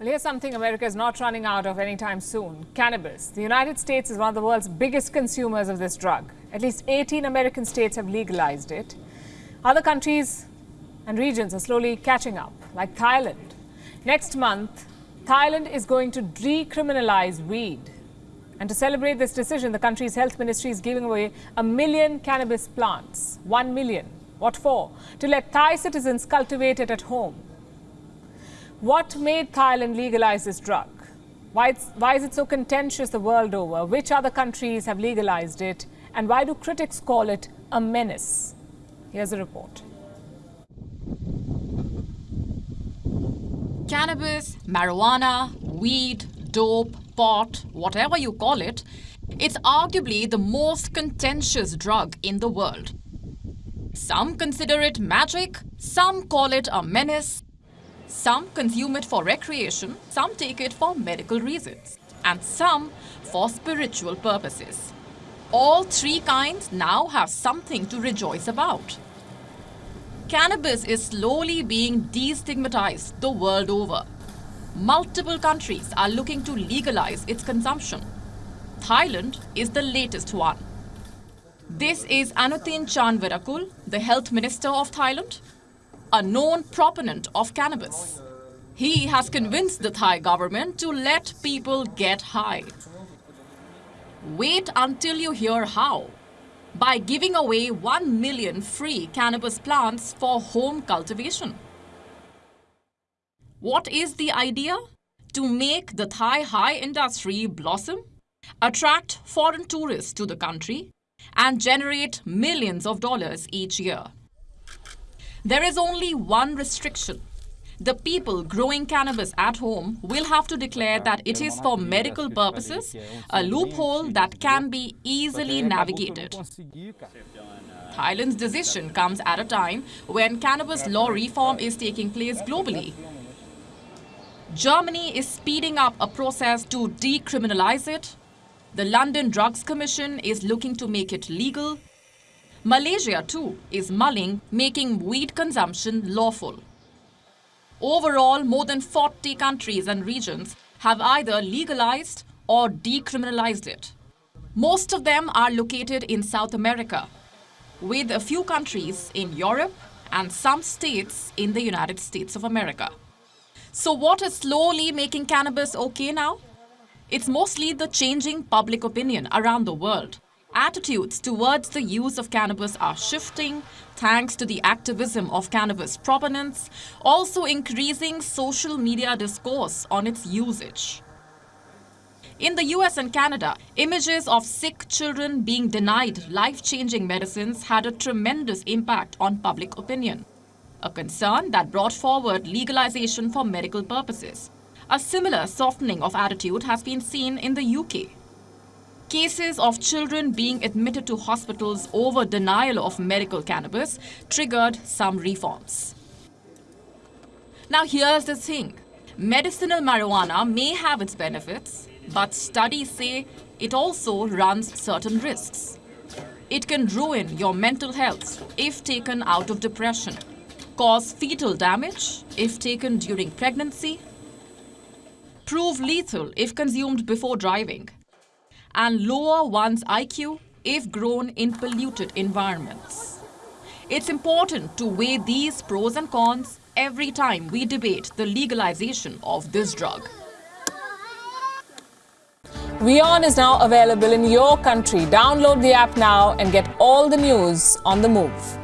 Well, here's something America is not running out of anytime soon cannabis. The United States is one of the world's biggest consumers of this drug. At least 18 American states have legalized it. Other countries and regions are slowly catching up, like Thailand. Next month, Thailand is going to decriminalize weed. And to celebrate this decision, the country's health ministry is giving away a million cannabis plants. One million. What for? To let Thai citizens cultivate it at home. What made Thailand legalize this drug? Why, why is it so contentious the world over? Which other countries have legalized it? And why do critics call it a menace? Here's a report. Cannabis, marijuana, weed, dope, pot, whatever you call it, it's arguably the most contentious drug in the world. Some consider it magic, some call it a menace, some consume it for recreation, some take it for medical reasons, and some for spiritual purposes. All three kinds now have something to rejoice about. Cannabis is slowly being destigmatized the world over. Multiple countries are looking to legalize its consumption. Thailand is the latest one. This is Anutin Charnvirakul, the Health Minister of Thailand, a known proponent of cannabis. He has convinced the Thai government to let people get high. Wait until you hear how. By giving away 1 million free cannabis plants for home cultivation. What is the idea? To make the Thai high industry blossom, attract foreign tourists to the country, and generate millions of dollars each year. There is only one restriction. The people growing cannabis at home will have to declare that it is for medical purposes, a loophole that can be easily navigated. Thailand's decision comes at a time when cannabis law reform is taking place globally. Germany is speeding up a process to decriminalize it. The London Drugs Commission is looking to make it legal. Malaysia, too, is mulling making weed consumption lawful. Overall, more than 40 countries and regions have either legalized or decriminalized it. Most of them are located in South America, with a few countries in Europe and some states in the United States of America. So what is slowly making cannabis okay now? It's mostly the changing public opinion around the world. Attitudes towards the use of cannabis are shifting thanks to the activism of cannabis proponents, also increasing social media discourse on its usage. In the US and Canada, images of sick children being denied life-changing medicines had a tremendous impact on public opinion a concern that brought forward legalization for medical purposes. A similar softening of attitude has been seen in the UK. Cases of children being admitted to hospitals over denial of medical cannabis triggered some reforms. Now here's the thing. Medicinal marijuana may have its benefits, but studies say it also runs certain risks. It can ruin your mental health if taken out of depression cause fetal damage if taken during pregnancy, prove lethal if consumed before driving, and lower one's IQ if grown in polluted environments. It's important to weigh these pros and cons every time we debate the legalization of this drug. WION is now available in your country. Download the app now and get all the news on the move.